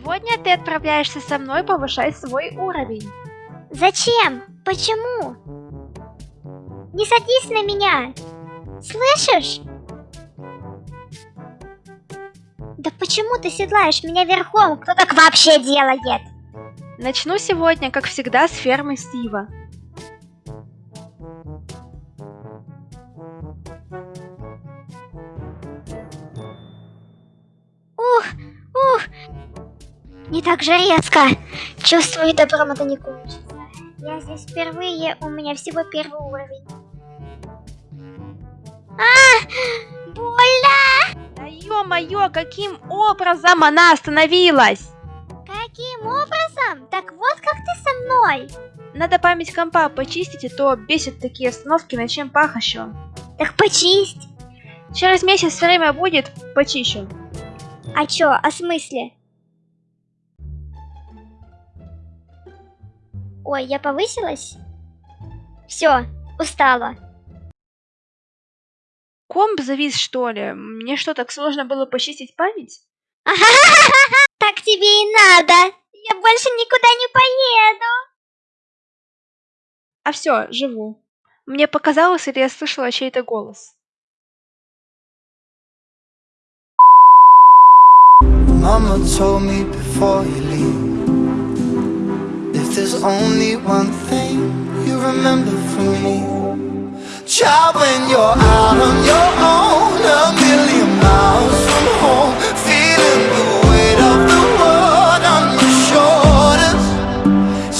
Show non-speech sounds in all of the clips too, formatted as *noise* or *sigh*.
Сегодня ты отправляешься со мной повышать свой уровень. Зачем? Почему? Не садись на меня! Слышишь? Да почему ты седлаешь меня верхом? Кто так вообще делает? Начну сегодня, как всегда, с фермы Стива. Не так же резко. Чувствую, добром это не кончится. Я здесь впервые, у меня всего первый уровень. А, больно! Да ё-моё, каким образом она остановилась? Каким образом? Так вот как ты со мной. Надо память компа почистить, а то бесит такие остановки на чем пахощу. Так почисть. Через месяц время будет, почищу. А чё, о смысле? Ой, я повысилась? Все, устала. Комп завис, что ли? Мне что, так сложно было почистить память? *laughs* Так тебе и надо. Я больше никуда не поеду. А все, живу. Мне показалось, или я слышала чей-то голос. Mama told me before you leave there's only one thing you remember from me. Child, when you're out on your own A million miles from home Feeling the weight of the world on your shoulders.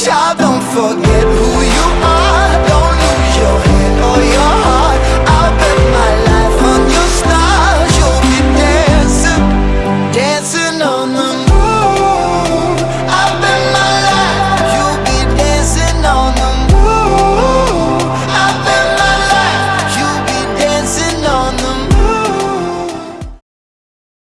Child, don't forget